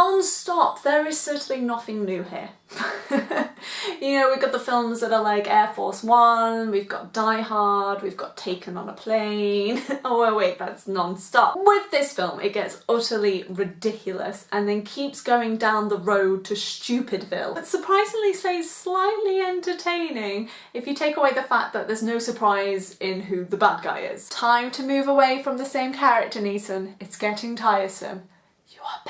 Non-stop, there is certainly nothing new here. you know, we've got the films that are like Air Force One, we've got Die Hard, we've got Taken on a Plane. oh wait, that's non-stop. With this film, it gets utterly ridiculous and then keeps going down the road to Stupidville. But surprisingly stays slightly entertaining if you take away the fact that there's no surprise in who the bad guy is. Time to move away from the same character, Neeson. It's getting tiresome. You are